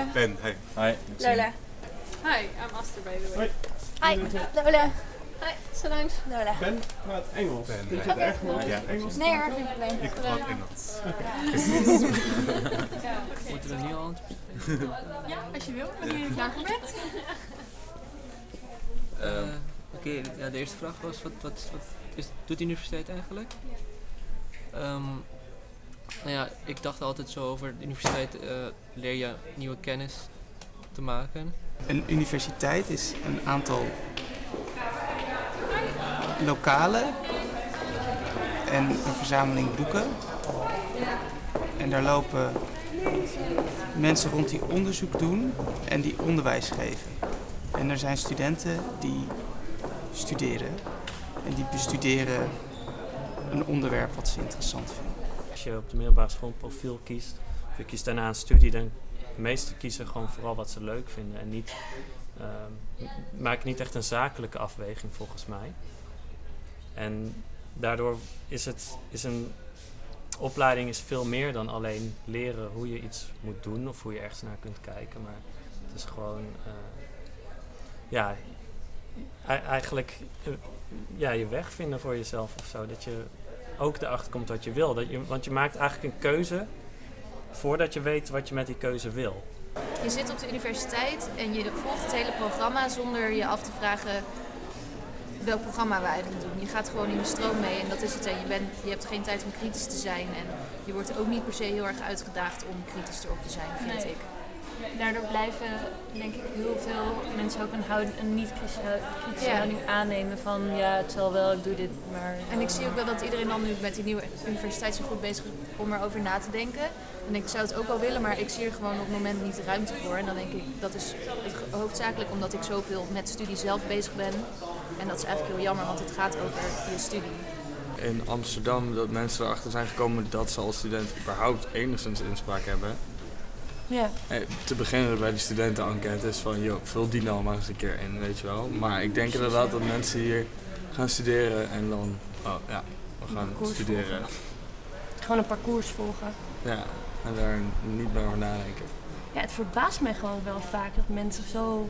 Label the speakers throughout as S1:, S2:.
S1: Lola.
S2: Ben, hey.
S3: Hi.
S1: Lola.
S4: Hi, I'm Aster by the way.
S1: Hi. Lola.
S4: Hi, Solange.
S1: Lola.
S5: Ben praat Engels.
S2: Ben,
S5: Vind je
S2: ja.
S5: het om
S2: Ja.
S5: Engels
S1: Nee hoor,
S5: praten?
S1: geen probleem.
S2: Ik praat Engels.
S3: Moeten we nu al
S4: Ja, als je wil, wanneer je klaar voor bent.
S3: Eh, Oké, ja, de eerste vraag was, wat, wat, wat is, doet de universiteit eigenlijk? Ehm, nou ja, ik dacht altijd zo over de universiteit eh, leer je nieuwe kennis te maken.
S6: Een universiteit is een aantal lokalen en een verzameling boeken. En daar lopen mensen rond die onderzoek doen en die onderwijs geven. En er zijn studenten die studeren en die bestuderen een onderwerp wat ze interessant vinden.
S7: Als je op de middelbare school profiel kiest, of je kiest daarna een studie, dan de meesten kiezen gewoon vooral wat ze leuk vinden. En niet, ehm, maken niet echt een zakelijke afweging volgens mij. En daardoor is, het, is een opleiding is veel meer dan alleen leren hoe je iets moet doen of hoe je ergens naar kunt kijken. Maar het is gewoon, eh, ja, e- eigenlijk eh, ja, je weg vinden voor jezelf of zo. Dat je ook erachter komt wat je wil. Dat je, want je maakt eigenlijk een keuze voordat je weet wat je met die keuze wil.
S8: Je zit op de universiteit en je volgt het hele programma zonder je af te vragen welk programma we eigenlijk doen. Je gaat gewoon in de stroom mee en dat is het. En je, bent, je hebt geen tijd om kritisch te zijn en je wordt ook niet per se heel erg uitgedaagd om kritisch erop te zijn, vind
S9: Nee.
S8: ik.
S9: Daardoor blijven, denk ik, heel veel mensen ook een, niet-kritische kritische
S8: Ja.
S9: houding aannemen van ja, het zal wel, ik doe dit, maar...
S8: En ik zie ook wel dat iedereen dan nu met die nieuwe universiteit zo goed bezig is om erover na te denken. En ik zou het ook wel willen, maar ik zie er gewoon op het moment niet de ruimte voor. En dan denk ik, dat is hoofdzakelijk omdat ik zoveel met studie zelf bezig ben. En dat is eigenlijk heel jammer, want het gaat over je studie.
S10: in Amsterdam dat mensen erachter zijn gekomen dat ze als student überhaupt enigszins inspraak hebben.
S9: Ja.
S10: Eh, te beginnen bij die studentenenquêtes van, joh, vul die nou maar eens een keer in, weet je wel. Maar ik denk inderdaad dat mensen hier gaan studeren en dan, oh ja, we gaan studeren.
S9: Gewoon een parcours volgen.
S10: Ja, en daar niet meer over nadenken.
S9: Ja, het verbaast mij gewoon wel vaak dat mensen zo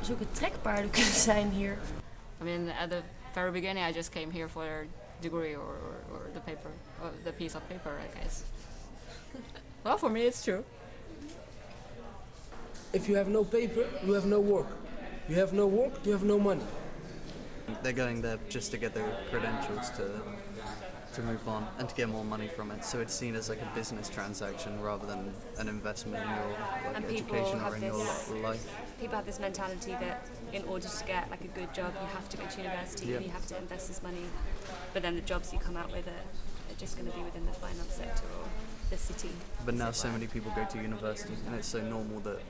S9: zulke trekpaarden kunnen zijn hier.
S11: I mean, at the very beginning, I just came here for a degree or, or, or the paper, or the piece of paper, I guess. Well, for me, it's true.
S12: If you have no paper, you have no work. You have no work, you have no money.
S13: They're going there just to get their credentials to to move on and to get more money from it. So it's seen as like a business transaction rather than an investment in your like,
S14: And people
S13: education or
S14: have
S13: in your
S14: this-
S13: li- life.
S14: People have this mentality that in order to get like a good job, you have to go to university
S13: Yeah.
S14: and you have to invest this money. But then the jobs you come out with are, are just going to be within the finance sector or the city.
S13: But now so many people go to university and it's so normal that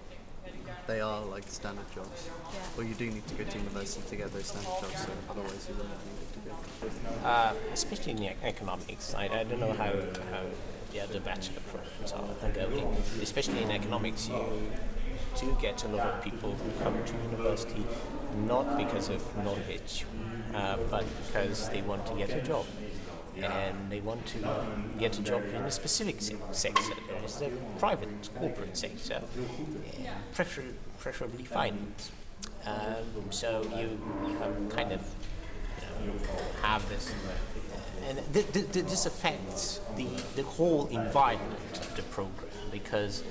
S13: they are like standard jobs.
S14: Yeah.
S13: Well, you do need to go to university to get those standard jobs, so otherwise you wouldn't need to go.
S15: Uh, especially in e- economics. I, I don't know how, how the other bachelor programs are are going. Especially in economics, you do get a lot of people who come to university not because of knowledge, uh, but because they want to get a job. And they want to get a job in a specific se- sector, is the private corporate sector, uh, prefer- preferably finance. Um, so you, you have kind of you know, have this, and th- th- th- this affects the, the whole environment of the program because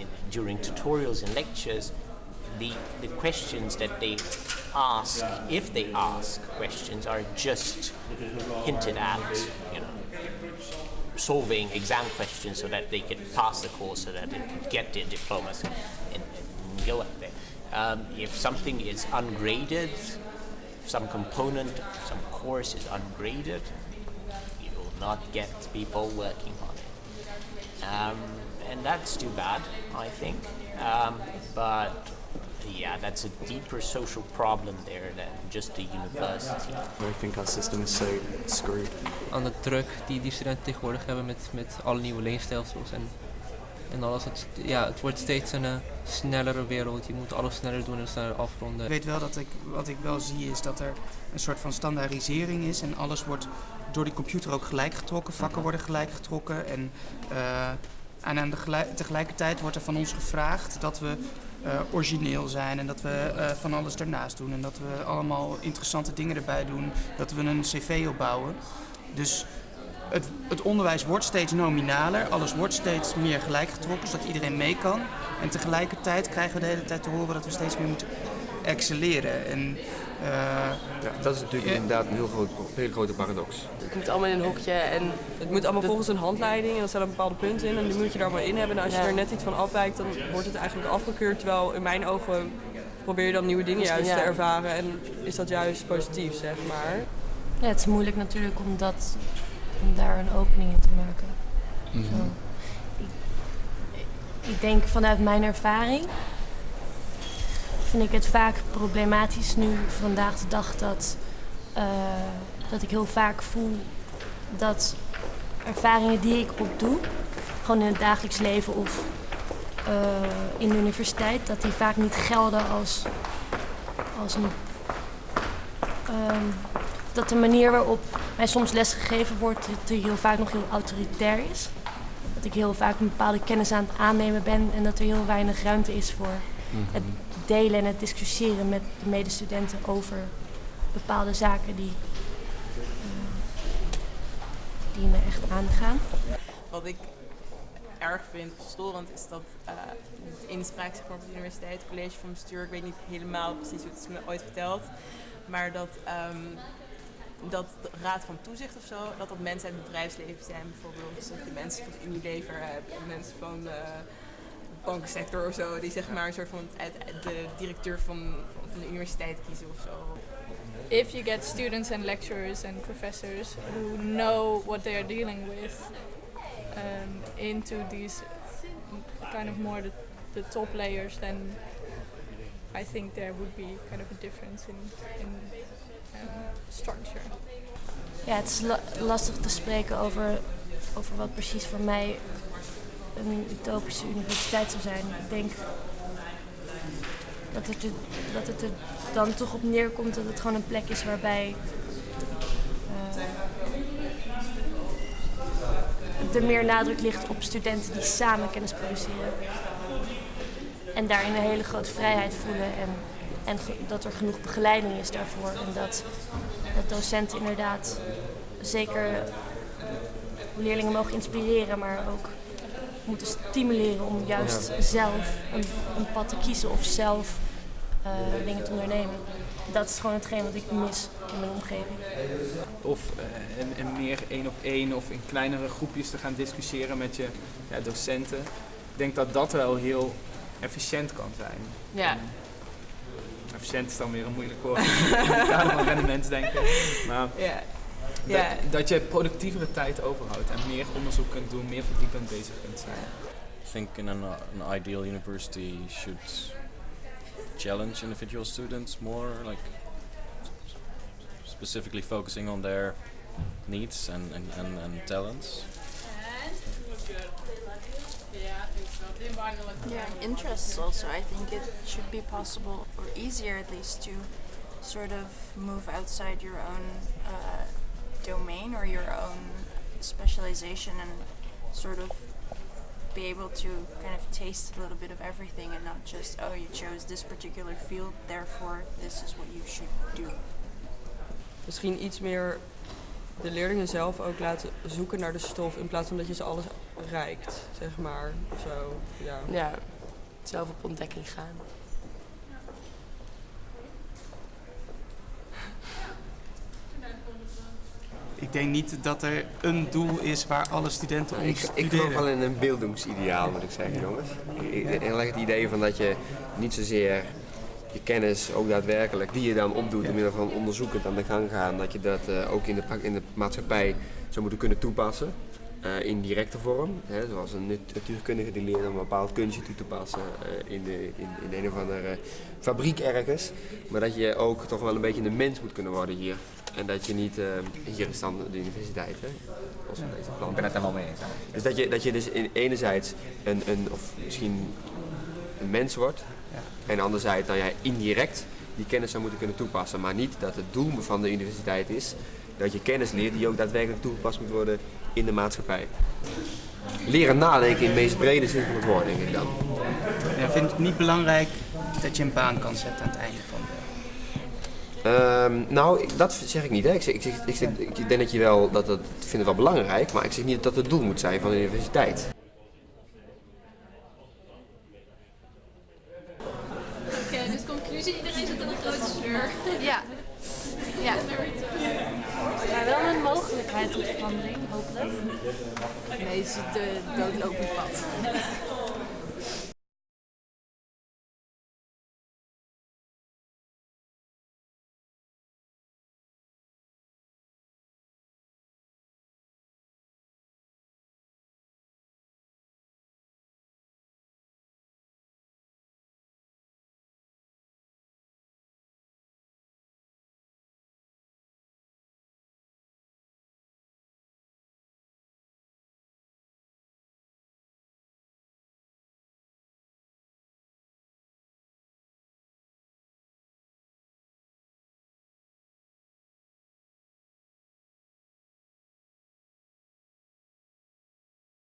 S15: in, during tutorials and lectures, the, the questions that they ask, if they ask questions, are just hinted at, you know, solving exam questions so that they can pass the course, so that they can get their diplomas and, and go up there. Um, if something is ungraded, some component, some course is ungraded, you will not get people working on it. Um, and that's too bad, I think. Um, but yeah, that's a deeper social problem there than just the university.
S13: I think our system is so screwed.
S3: Aan de druk die die studenten tegenwoordig hebben met, met alle nieuwe leenstelsels en, en alles. Het, ja, het wordt steeds een eh, snellere wereld. Je moet alles sneller doen en sneller afronden.
S6: Ik weet wel dat ik, wat ik wel zie is dat er een soort van standaardisering is en alles wordt door die computer ook gelijk getrokken. Vakken worden gelijk getrokken en eh, En aan de gelijk- tegelijkertijd wordt er van ons gevraagd dat we eh, origineel zijn en dat we eh, van alles ernaast doen. En dat we allemaal interessante dingen erbij doen. Dat we een cv opbouwen. Dus het, het onderwijs wordt steeds nominaler. Alles wordt steeds meer gelijkgetrokken, zodat iedereen mee kan. En tegelijkertijd krijgen we de hele tijd te horen dat we steeds meer moeten excelleren. En, eh,
S2: Ja, dat is natuurlijk inderdaad een heel groot, hele grote paradox.
S5: Het moet allemaal in een hokje en het moet allemaal volgens een handleiding. En er staan bepaalde punten in en die moet je daar maar in hebben. En als je Ja. er net iets van afwijkt, dan wordt het eigenlijk afgekeurd. Terwijl in mijn ogen probeer je dan nieuwe dingen juist te ervaren. En is dat juist positief, zeg maar.
S9: Ja, het is moeilijk natuurlijk om, dat, om daar een opening in te maken. Zo. Ik, ik denk vanuit mijn ervaring vind ik het vaak problematisch nu vandaag de dag dat, eh, dat ik heel vaak voel dat ervaringen die ik opdoe, gewoon in het dagelijks leven of eh, in de universiteit, dat die vaak niet gelden als, als een ehm, dat de manier waarop mij soms lesgegeven wordt, die heel vaak nog heel autoritair is. Dat ik heel vaak een bepaalde kennis aan het aannemen ben en dat er heel weinig ruimte is voor het delen en het discussiëren met de medestudenten over bepaalde zaken die, eh, die me echt aangaan.
S16: Wat ik erg vind, storend, is dat eh de inspraak zeg maar, op de universiteit, het college van bestuur, ik weet niet helemaal precies hoe het is me ooit verteld, maar dat, ehm, dat raad van toezicht of zo, dat dat mensen uit het bedrijfsleven zijn bijvoorbeeld. Dus dat je mensen van Unilever hebt en mensen van bankensector of zo, die zeg maar een soort van uit, uit de directeur van, van de universiteit kiezen of zo.
S4: If you get students and lecturers and professors who know what they are dealing with um, into these kind of more the, the top layers, then I think there would be kind of a difference in, in um, structure.
S9: Ja, het is la- lastig te spreken over, over wat precies voor mij een utopische universiteit zou zijn. Ik denk dat het, er, dat het dan toch op neerkomt dat het gewoon een plek is waarbij eh, er meer nadruk ligt op studenten die samen kennis produceren. En daarin een hele grote vrijheid voelen en, en dat er genoeg begeleiding is daarvoor. En dat, dat docenten inderdaad zeker leerlingen mogen inspireren, maar ook moeten stimuleren om juist
S2: Ja.
S9: zelf een, een pad te kiezen of zelf eh, dingen te ondernemen. Dat is gewoon hetgeen wat ik mis in mijn omgeving.
S17: Of eh, en, en meer één op één of in kleinere groepjes te gaan discussiëren met je ja, docenten. Ik denk dat dat wel heel efficiënt kan zijn.
S5: Ja.
S17: En efficiënt is dan weer een moeilijk woord. in het kader van rendementsdenken. Maar
S16: Ja.
S17: Dat, dat je productievere tijd overhoudt en meer onderzoek kunt doen, meer verdiepend bezig kunt zijn.
S18: I think in an, an ideal university should challenge individual students more, like specifically focusing on their needs and, and, and, and talents.
S19: Yeah, interests also. I think it should be possible, or easier at least, to sort of move outside your own uh, domain or your own specialization and sort of be able to kind of taste a little bit of everything and not just, oh, you chose this particular field, therefore this is what you should do.
S5: Misschien iets meer de leerlingen zelf ook laten zoeken naar de stof in plaats van dat je ze alles reikt, zeg maar. Of zo. Ja.
S20: Ja, zelf op ontdekking gaan.
S6: Ik denk niet dat er een doel is waar alle studenten om
S2: Ik, ik geloof wel in een beeldingsideaal, moet ik zeggen, jongens. Ik, heel erg het idee van dat je niet zozeer je kennis ook daadwerkelijk, die je dan opdoet door middel van onderzoekend aan de gang gaan, dat je dat eh, ook in de, in de maatschappij zou moeten kunnen toepassen. eh, in directe vorm, hè, zoals een nat- natuurkundige die leert om een bepaald kunstje toe te passen eh, in, de, in, in een of andere fabriek ergens. Maar dat je ook toch wel een beetje een mens moet kunnen worden hier. En dat je niet, eh, hier is dan de universiteit, hè? Deze plan.
S21: Ik ben het wel mee eens.
S2: Dus dat je, dat je dus in, enerzijds een, een, of misschien een mens wordt. En anderzijds dan jij indirect die kennis zou moeten kunnen toepassen. Maar niet dat het doel van de universiteit is dat je kennis leert die ook daadwerkelijk toegepast moet worden in de maatschappij. leren nadenken in de meest brede zin van het woord, denk ik dan.
S6: Ja, vind het niet belangrijk dat je een baan kan zetten aan het einde van de...
S2: Ehm, nou, ik- dat zeg ik niet. Hè. Ik, zeg, ik, zeg, ik, zeg, ik denk dat je wel, dat het, ik vind het wel belangrijk, maar ik zeg niet dat het het doel moet zijn van de universiteit.
S8: Oké, dus conclusie, iedereen zit in een grote sleur.
S22: Ja. Ja. Maar wel een mogelijkheid tot verandering, hopelijk.
S16: Nee, het is de doodlopend pad.